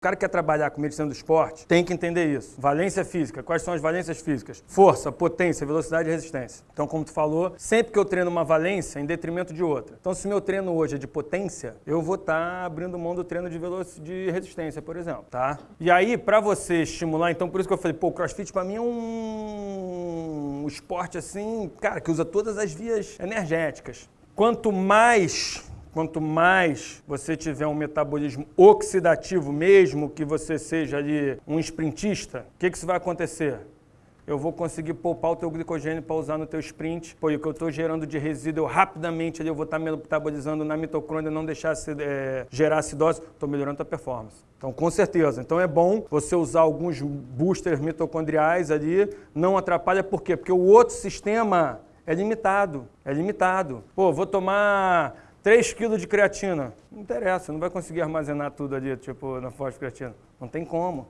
O cara que quer trabalhar com medicina do esporte tem que entender isso. Valência física. Quais são as valências físicas? Força, potência, velocidade e resistência. Então, como tu falou, sempre que eu treino uma valência em detrimento de outra. Então, se meu treino hoje é de potência, eu vou estar tá abrindo mão do treino de, de resistência, por exemplo, tá? E aí, para você estimular, então por isso que eu falei, pô, crossfit para mim é um esporte assim, cara, que usa todas as vias energéticas. Quanto mais Quanto mais você tiver um metabolismo oxidativo, mesmo que você seja ali um sprintista, o que, que isso vai acontecer? eu vou conseguir poupar o teu glicogênio para usar no teu sprint, pô, o que eu estou gerando de resíduo, rapidamente ali eu vou estar tá metabolizando na mitocôndria, não deixar é, gerar acidose, estou melhorando a performance. Então, com certeza. Então, é bom você usar alguns boosters mitocondriais ali, não atrapalha, por quê? Porque o outro sistema é limitado, é limitado. Pô, vou tomar 3 kg de creatina. Não interessa, não vai conseguir armazenar tudo ali, tipo, na fosfocreatina. Não tem como,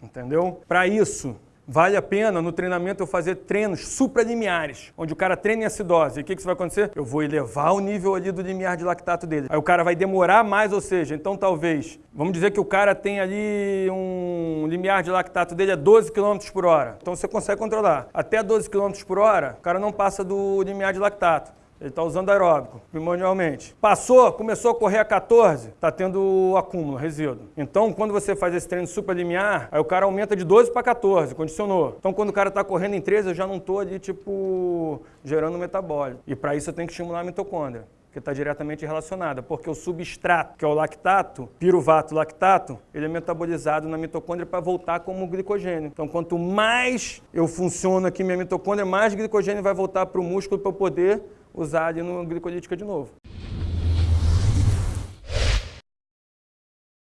entendeu? Para isso, vale a pena no treinamento eu fazer treinos supralimiares, onde o cara treina em acidose. E o que, que isso vai acontecer? Eu vou elevar o nível ali do limiar de lactato dele. Aí o cara vai demorar mais, ou seja, então talvez, vamos dizer que o cara tem ali um limiar de lactato dele a 12 km por hora. Então você consegue controlar. Até 12 km por hora, o cara não passa do limiar de lactato. Ele está usando aeróbico, primordialmente. Passou, começou a correr a 14, está tendo acúmulo, resíduo. Então, quando você faz esse treino supralimiar, aí o cara aumenta de 12 para 14, condicionou. Então, quando o cara está correndo em 13, eu já não estou ali, tipo, gerando metabólico. E para isso eu tenho que estimular a mitocôndria que está diretamente relacionada, porque o substrato, que é o lactato, piruvato lactato, ele é metabolizado na mitocôndria para voltar como glicogênio. Então, quanto mais eu funciono aqui minha mitocôndria, mais glicogênio vai voltar para o músculo para eu poder usar ali no glicolítica de novo.